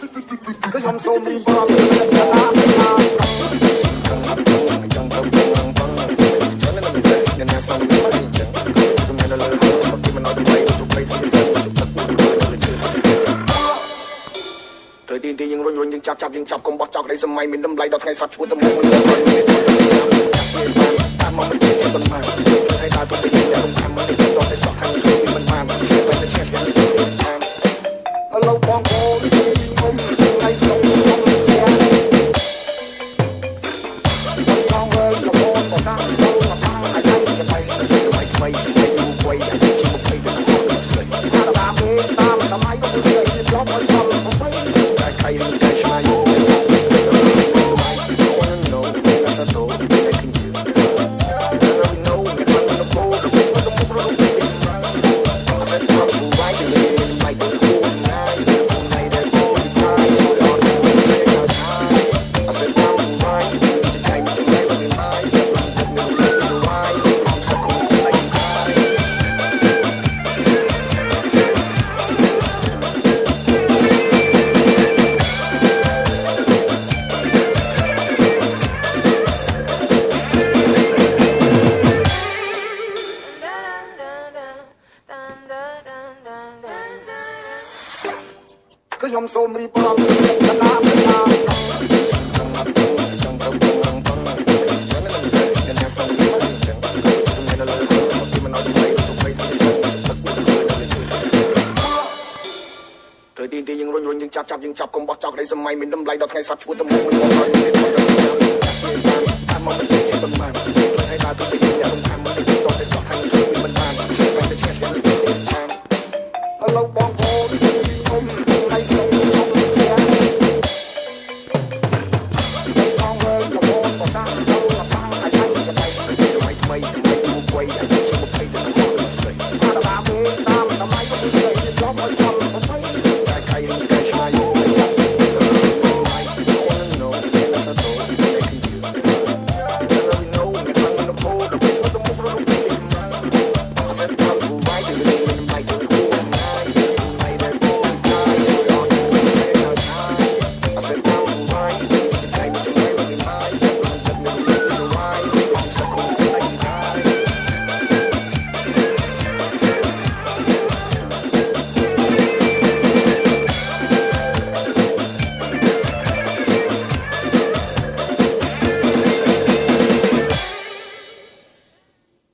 ខ្ញុំសូមរីបរំទៅតាមណាត្រូវទីទីយើងរុញរុញយើងចាប់ចាប់យើងចាប់កុំបោះចោលក្តីសម័យមានតម្លៃដល់ថ្ងៃសត្វឈួតទៅមុខមិនដល់ Somebody ខ្ញុំសូមរៀបរាប់កណ្ដាលណាត្រូវទីទីយើងរុញរុញយើងចាប់ចាប់យើងចាប់កុំបោះចោលក្តីសម័យមានតម្លៃដល់ថ្ងៃសត្វឈួតទៅមុខមិនដល់